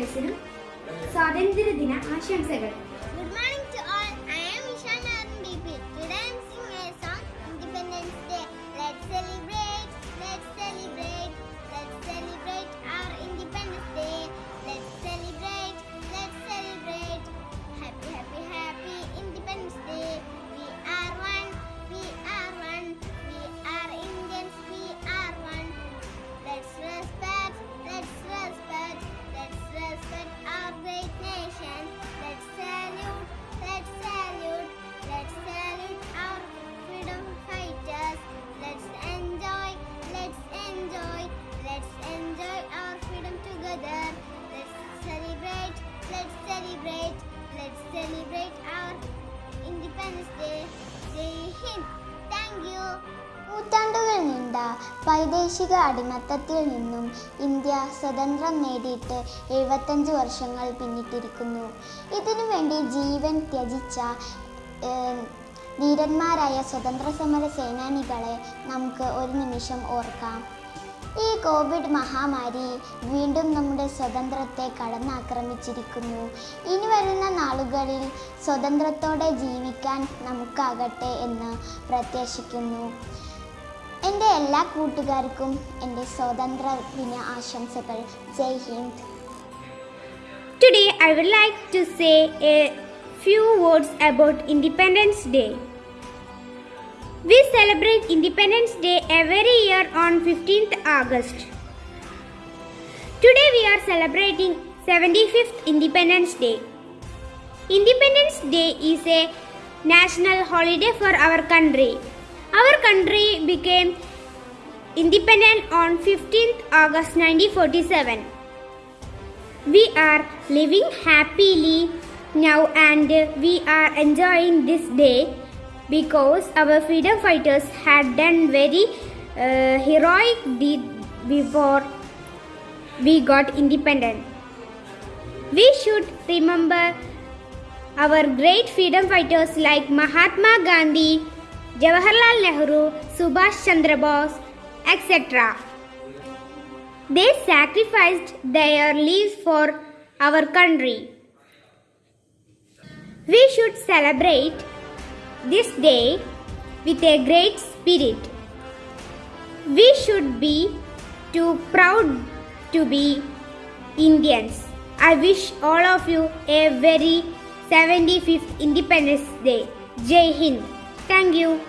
സബ്സ്ക്രൈബേഴ്സിനും സ്വാതന്ത്ര്യദിന ആശംസകൾ celebrate, let's celebrate our Independence Day. Jai Hind. Thank you. നൂറ്റാണ്ടുകൾ നീണ്ട വൈദേശിക അടിമത്തത്തിൽ നിന്നും ഇന്ത്യ സ്വതന്ത്രം നേടിയിട്ട് എഴുപത്തഞ്ച് വർഷങ്ങൾ പിന്നിട്ടിരിക്കുന്നു ഇതിനു വേണ്ടി ജീവൻ ത്യജിച്ച ധീരന്മാരായ സ്വതന്ത്ര സമര സേനാനികളെ നമുക്ക് ഒരു നിമിഷം ഓർക്കാം ഈ കോവിഡ് മഹാമാരി വീണ്ടും നമ്മുടെ സ്വതന്ത്രത്തെ കടന്നാക്രമിച്ചിരിക്കുന്നു. ഇനി വരുന്ന നാളുകളിൽ സ്വതന്ത്രത്തോടെ ജീവിക്കാൻ നമുക്കാകട്ടെ എന്ന് പ്രത്യാശിക്കുന്നു. എന്റെ എല്ലാ കൂട്ടുകാർക്കും എന്റെ സ്വതന്ത്ര ദിന ആശംസകൾ. Jai Hind. Today I would like to say a few words about independence Day. We celebrate Independence Day every year on 15th August. Today we are celebrating 75th Independence Day. Independence Day is a national holiday for our country. Our country became independent on 15th August 1947. We are living happily now and we are enjoying this day because our freedom fighters had done very uh, heroic deed before we got independent. We should remember our great freedom fighters like Mahatma Gandhi, Jawaharlal Nehru, Subhash Chandra Bose, etc. They sacrificed their lives for our country. We should celebrate this day with a great spirit. We should be too proud to be Indians. I wish all of you a very 75th Independence Day. Jai Hind. Thank you.